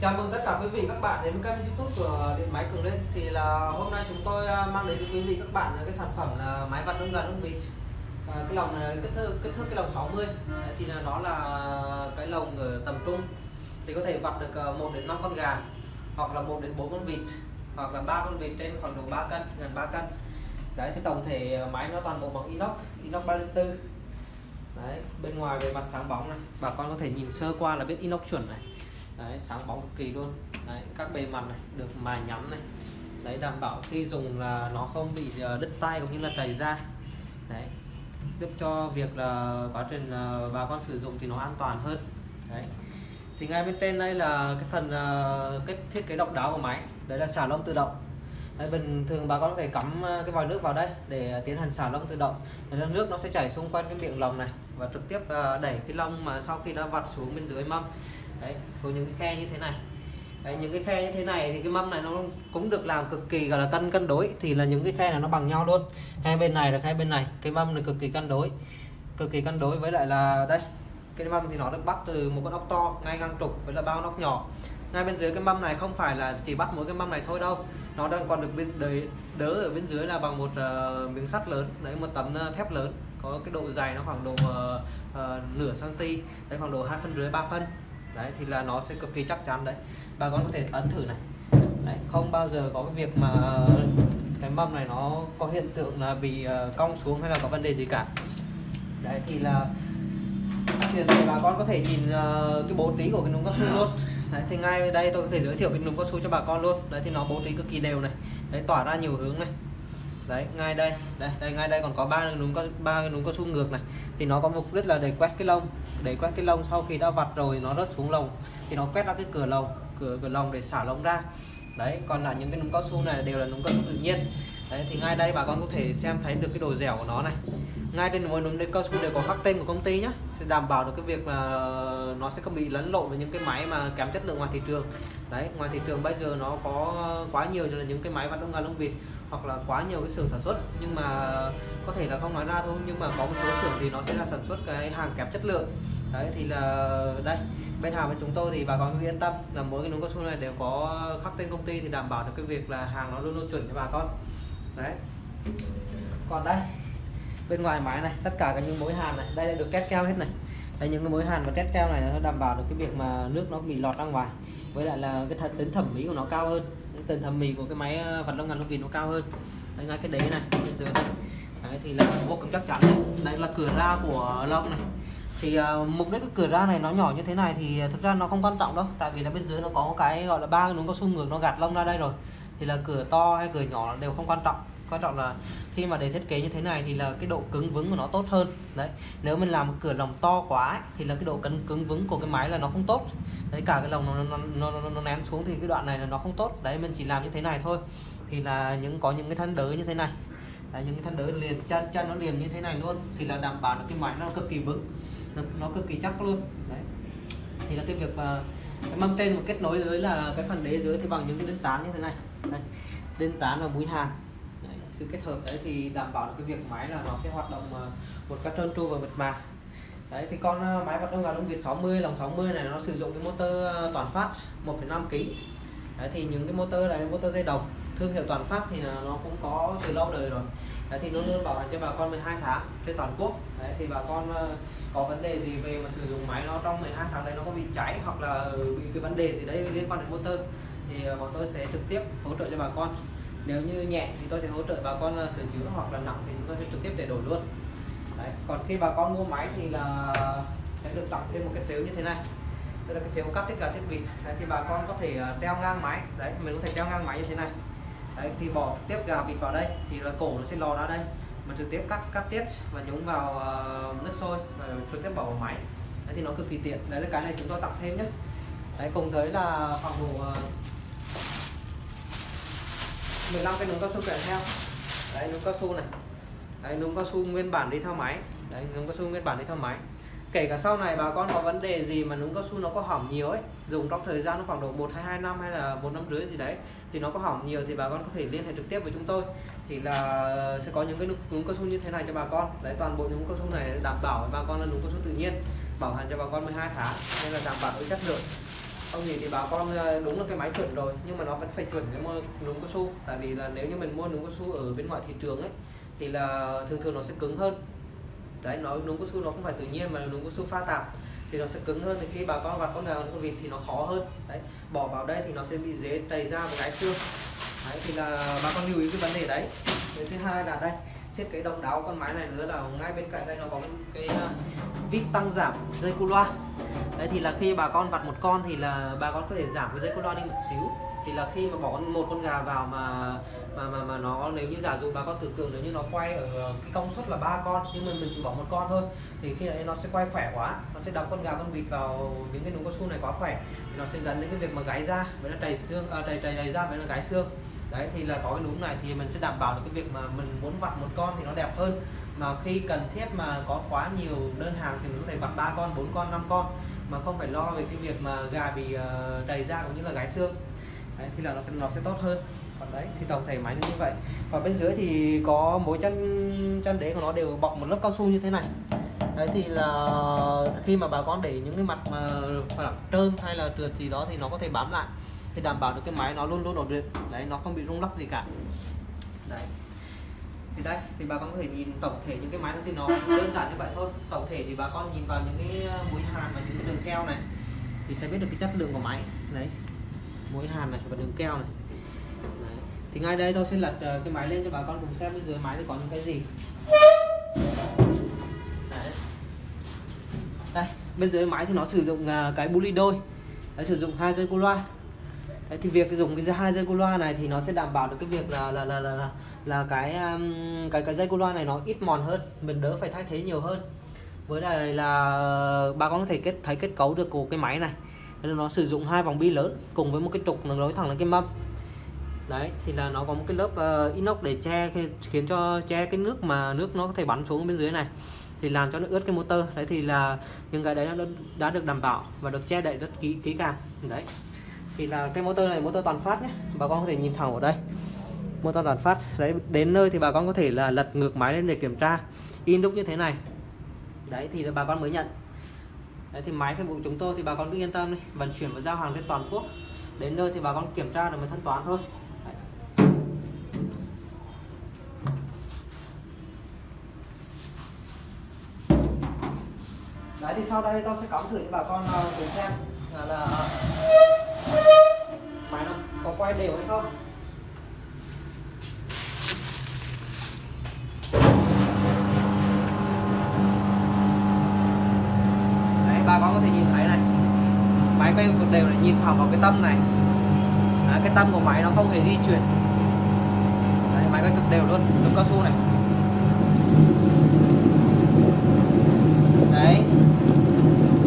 chào mừng tất cả quý vị các bạn đến với kênh youtube của điện máy cường lên thì là hôm nay chúng tôi à, mang đến cho quý vị các bạn cái sản phẩm là máy vặt ống gần ống vịt. À, cái lồng này kích thước kích thước cái lồng 60 Đấy, thì là nó là cái lồng ở tầm trung. Thì có thể vặt được à, 1 đến 5 con gà hoặc là 1 đến 4 con vịt hoặc là ba con vịt trên khoảng độ 3 cân gần 3 cân. Đấy thì tổng thể à, máy nó toàn bộ bằng inox inox 304 đấy bên ngoài về mặt sáng bóng này bà con có thể nhìn sơ qua là biết inox chuẩn này đấy, sáng bóng cực kỳ luôn. Đấy, các bề mặt này được mài nhắm này. Đấy đảm bảo khi dùng là nó không bị ờ, đứt tay cũng như là chảy ra. Đấy giúp cho việc là quá trình ờ, bà con sử dụng thì nó an toàn hơn. Đấy. Thì ngay bên trên đây là cái phần ờ, cái thiết kế độc đáo của máy. Đấy là xả lông tự động. Đấy, bình thường bà con có thể cắm cái vòi nước vào đây để tiến hành xả lông tự động. Đấy, nước nó sẽ chảy xung quanh cái miệng lồng này và trực tiếp đẩy cái lông mà sau khi đã vặt xuống bên dưới mâm đấy có những cái khe như thế này. Đấy, những cái khe như thế này thì cái mâm này nó cũng được làm cực kỳ gọi là cân cân đối. Thì là những cái khe này nó bằng nhau luôn. Hai bên này là hai bên này. Cái mâm này cực kỳ cân đối. Cực kỳ cân đối với lại là đây cái mâm thì nó được bắt từ một con ốc to ngay ngang trục với là bao ốc nhỏ. Ngay bên dưới cái mâm này không phải là chỉ bắt mỗi cái mâm này thôi đâu. Nó đang còn được bên đấy đỡ ở bên dưới là bằng một uh, miếng sắt lớn đấy một tấm uh, thép lớn. Có cái độ dày nó khoảng độ uh, uh, nửa cm đấy khoảng độ hai phân rưỡi ba phân đấy thì là nó sẽ cực kỳ chắc chắn đấy. Bà con có thể ấn thử này. Đấy, không bao giờ có cái việc mà ờ, cái mâm này nó có hiện tượng là bị ờ, cong xuống hay là có vấn đề gì cả. Đấy thì là thì bà con có thể nhìn ờ, cái bố trí của cái núm cao su luôn. Đấy, thì ngay đây tôi có thể giới thiệu cái núm cao su cho bà con luôn. Đấy thì nó bố trí cực kỳ đều này. Đấy tỏa ra nhiều hướng này. Đấy ngay đây. Đây đây ngay đây còn có ba núm có ba cái núm cao su ngược này. Thì nó có mục đích là để quét cái lông để quét cái lông sau khi đã vặt rồi, nó rớt xuống lồng thì nó quét ra cái cửa lồng, cửa cửa lồng để xả lông ra. Đấy, còn là những cái núm cao su này đều là núm cao su tự nhiên. Đấy, thì ngay đây bà con có thể xem thấy được cái độ dẻo của nó này. Ngay trên mỗi núm cao su đều có khắc tên của công ty nhé sẽ đảm bảo được cái việc mà nó sẽ không bị lẫn lộn với những cái máy mà kém chất lượng ngoài thị trường. Đấy, ngoài thị trường bây giờ nó có quá nhiều như là những cái máy vắt lông gà lông vịt hoặc là quá nhiều cái xưởng sản xuất. Nhưng mà có thể là không nói ra thôi, nhưng mà có một số xưởng thì nó sẽ là sản xuất cái hàng kém chất lượng. Đấy, thì là đây, bên hàng với chúng tôi thì bà con cứ yên tâm là mỗi cái núm cao su này đều có khắc tên công ty thì đảm bảo được cái việc là hàng nó luôn luôn chuẩn cho bà con. Đấy. Còn đây, bên ngoài máy này, tất cả các những mối hàn này, đây được két keo hết này. Đây, những cái mối hàn và két keo này nó đảm bảo được cái việc mà nước nó bị lọt ra ngoài. Với lại là cái thật, tính thẩm mỹ của nó cao hơn. Cái tính thẩm mỹ của cái máy ờ, vật lông ngàn lông vịt nó cao hơn. Đây, ngay cái đế này dưới đây đấy, thì là vô cùng chắc chắn này. đây là cửa ra của lông này. Thì uh, mục đích cái cửa ra này nó nhỏ như thế này thì ờ, thực ra nó không quan trọng đâu. Tại vì là bên dưới nó có cái gọi là ba đúng có xung ngược nó gạt lông ra đây rồi. Thì là cửa to hay cửa nhỏ đều không quan trọng. Quan trọng là khi mà để thiết kế như thế này thì là cái độ cứng vững của nó tốt hơn. Đấy nếu mình làm một cửa lồng to quá ấy, thì là cái độ cứng cứng vững của cái máy là nó không tốt. Đấy cả cái lồng nó nó, nó, nó, nó ném xuống thì cái đoạn này là nó không tốt. Đấy mình chỉ làm như thế này thôi. Thì là những có những cái thân đỡ như thế này đấy, những cái thân đỡ liền chân chân nó liền như thế này luôn thì là đảm bảo được cái máy nó cực kỳ vững nó, nó cực kỳ chắc luôn. Đấy. Thì là cái việc mà cái mâm trên mà kết nối với là cái phần đế dưới thì bằng những cái đinh tán như thế này. Đây, đinh tán và mũi hàn. Đấy, sự kết hợp đấy thì đảm bảo được cái việc máy là nó sẽ hoạt động ờ, một cách trơn tru và mượt mà. Đấy thì con ờ, máy hoạt đông gà lông việt 60 lòng 60 này nó sử dụng cái motor ờ, toàn phát 1,5 kg đấy thì những cái motor này motor dây đồng thương hiệu toàn phát thì nó cũng có từ lâu đời rồi. Đấy thì luôn luôn bảo hành cho bà con 12 tháng trên toàn quốc. Đấy thì bà con có vấn đề gì về mà sử dụng máy nó trong 12 tháng đấy nó có bị cháy hoặc là bị cái vấn đề gì đấy liên quan đến motor thì bọn tôi sẽ trực tiếp hỗ trợ cho bà con. Nếu như nhẹ thì tôi sẽ hỗ trợ bà con sửa chữa hoặc là nặng thì chúng tôi sẽ trực tiếp để đổi luôn. Đấy. còn khi bà con mua máy thì là sẽ được tặng thêm một cái phếu như thế này. Đây là cái phếu cắt tiết gà tiết vịt. Đấy, thì bà con có thể treo ngang máy. Đấy mình có thể treo ngang máy như thế này đấy thì bỏ tiếp gà vịt vào đây thì là cổ nó sẽ lò ra đây. Mà trực tiếp cắt cắt tiết và nhúng vào uh, nước sôi và trực tiếp bỏ vào máy. Đấy thì nó cực kỳ tiện. Đấy là cái này chúng tôi tặng thêm nhé. Đấy cùng tới là khoảng độ ờ, uh, 15 cái núm cao su kèm theo. Đấy núm cao su này. Đấy núm cao su nguyên bản đi theo máy. Đấy núm cao su nguyên bản đi theo máy kể cả sau này bà con có vấn đề gì mà núm cao su nó có hỏng nhiều ấy, dùng trong thời gian nó khoảng độ một hai hai năm hay là một năm rưỡi gì đấy, thì nó có hỏng nhiều thì bà con có thể liên hệ trực tiếp với chúng tôi. Thì là sẽ có những cái núm cao su như thế này cho bà con. Đấy, toàn bộ những cao su này đảm bảo với bà con là núm cao su tự nhiên, bảo hành cho bà con 12 tháng, nên là đảm bảo với chất lượng. Không nhìn thì bà con ờ, đúng là cái máy chuẩn rồi, nhưng mà nó vẫn phải chuẩn cái mua núm cao su. Tại vì là nếu như mình mua núm cao su ở bên ngoài thị trường ấy, thì là thường thường nó sẽ cứng hơn đấy nó núm cao su nó không phải tự nhiên mà núm cao su pha tạp. Thì nó sẽ cứng hơn thì khi bà con vặt con gà con vịt thì nó khó hơn. Đấy bỏ vào đây thì nó sẽ bị dễ chảy ra và gãy xương. Đấy thì là bà con lưu ý cái vấn đề đấy. Cái thứ hai là đây thiết kế độc đáo con máy này nữa là ngay bên cạnh đây nó có cái, cái vít tăng giảm dây cu loa. Đấy thì là khi bà con vặt một con thì là bà con có thể giảm cái dây cu loa đi một xíu thì là khi mà bỏ một con gà vào mà mà mà mà nó nếu như giả dụ bà con tưởng tượng nếu như nó quay ở cái công suất là ba con nhưng mà mình chỉ bỏ một con thôi thì khi đấy nó sẽ quay khỏe quá nó sẽ đóng con gà con vịt vào những cái núm cao su này quá khỏe thì nó sẽ dẫn đến cái việc mà gáy ra với là trầy xương à, trầy trầy ra với là gáy xương. Đấy thì là có cái núm này thì mình sẽ đảm bảo được cái việc mà mình muốn vặt một con thì nó đẹp hơn. Mà khi cần thiết mà có quá nhiều đơn hàng thì mình có thể vặt ba con bốn con năm con mà không phải lo về cái việc mà gà bị ờ, uh, đầy ra cũng như là gái xương đấy, thì là nó sẽ nó sẽ tốt hơn. Còn đấy thì tổng thể máy như vậy. Và bên dưới thì có mỗi chân chân đế của nó đều bọc một lớp cao su như thế này. Đấy thì là khi mà bà con để những cái mặt mà hoặc trơn hay là trượt gì đó thì nó có thể bám lại thì đảm bảo được cái máy nó luôn luôn ổn định. Đấy nó không bị rung lắc gì cả. Đấy. Thì đây thì bà con có thể nhìn tổng thể những cái máy nó thì nó đơn giản như vậy thôi. Tổng thể thì bà con nhìn vào những cái mũi hàn và những cái đường keo này thì sẽ biết được cái chất lượng của máy. Đấy mũi hàn này và đường keo này. Đấy. thì ngay đây tôi sẽ lật ờ, cái máy lên cho bà con cùng xem bên dưới máy thì có những cái gì. Đấy. đây bên dưới máy thì nó sử dụng ờ, cái cái ly đôi. Nó sử dụng hai dây cô loa. Đấy, thì việc dùng cái hai dây cô loa này thì nó sẽ đảm bảo được cái việc là là là là là, là cái um, cái cái dây cô loa này nó ít mòn hơn mình đỡ phải thay thế nhiều hơn. Với lại là bà con có thể kết thấy kết cấu được của cái máy này nên nó sử dụng hai vòng bi lớn cùng với một cái trục nối thẳng lên cái mâm. Đấy thì là nó có một cái lớp uh, inox để che khiến cho che cái nước mà nước nó có thể bắn xuống bên dưới này. Thì làm cho nó ướt cái motor. Đấy thì là những cái đấy nó đã được đảm bảo và được che đậy rất kỹ kỹ càng. Đấy thì là cái motor này motor toàn phát nhé. Bà con có thể nhìn thẳng ở đây. Motor toàn phát. Đấy đến nơi thì bà con có thể là lật ngược máy lên để kiểm tra. In đúc như thế này. Đấy thì bà con mới nhận đấy thì máy phục vụ chúng tôi thì bà con cứ yên tâm đi vận chuyển và giao hàng trên toàn quốc. Đến nơi thì bà con kiểm tra được mới thanh toán thôi. Đấy. đấy thì sau đây tôi sẽ cắm thử cho bà con à, cùng xem là, là máy nó có quay đều hay không đấy bà con có thể nhìn thấy này bên cực đều là nhìn thẳng vào cái tâm này. Đấy, cái tâm của máy nó không hề di chuyển. Đấy, máy quay cực đều luôn đúng cao su này. Đấy.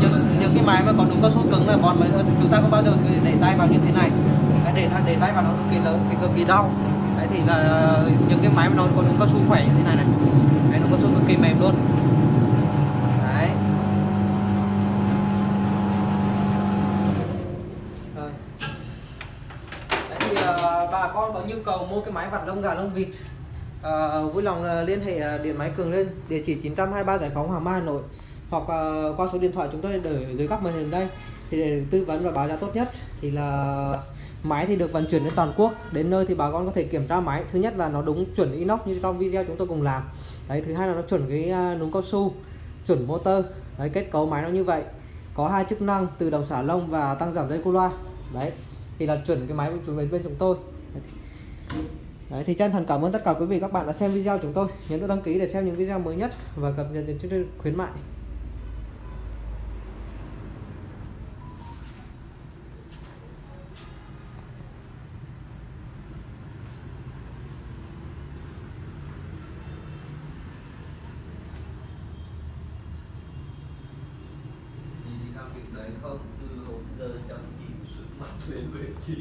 Những, những cái máy mà còn đúng cao su cứng là bọn mới chúng ta không bao giờ để tay vào như thế này. Để để tay vào nó cực kỳ lớn cực kỳ đau. Đấy thì là ờ, những cái máy mà nó còn đúng cao su khỏe như thế này này. Đấy đúng cao su cực kỳ mềm luôn đấy rồi đấy thì uh, bà con có nhu cầu mua cái máy vặt lông gà lông vịt. À, vui lòng à, liên hệ à, điện máy cường lên địa chỉ 923 giải phóng Hoàng Mai Hà Nội hoặc uh, qua số điện thoại chúng tôi để dưới góc màn hình đây. Thì để tư vấn và báo giá tốt nhất thì là máy thì được vận chuyển đến toàn quốc. Đến nơi thì bà con có thể kiểm tra máy. Thứ nhất là nó đúng chuẩn inox như trong video chúng tôi cùng làm. Đấy thứ hai là nó chuẩn cái núm cao su chuẩn motor. Đấy kết cấu máy nó như vậy. Có hai chức năng từ đồng xả lông và tăng giảm dây cu loa. Đấy thì là chuẩn cái máy của chúng bên chúng tôi. Đấy, thì chân thành cảm ơn tất cả quý vị các bạn đã xem video chúng tôi. Nhấn nút đăng ký để xem những video mới nhất và cập nhật những chương trình khuyến mại. Đấy không từ hôm giờ chẳng nhìn sự mặt lên về chị.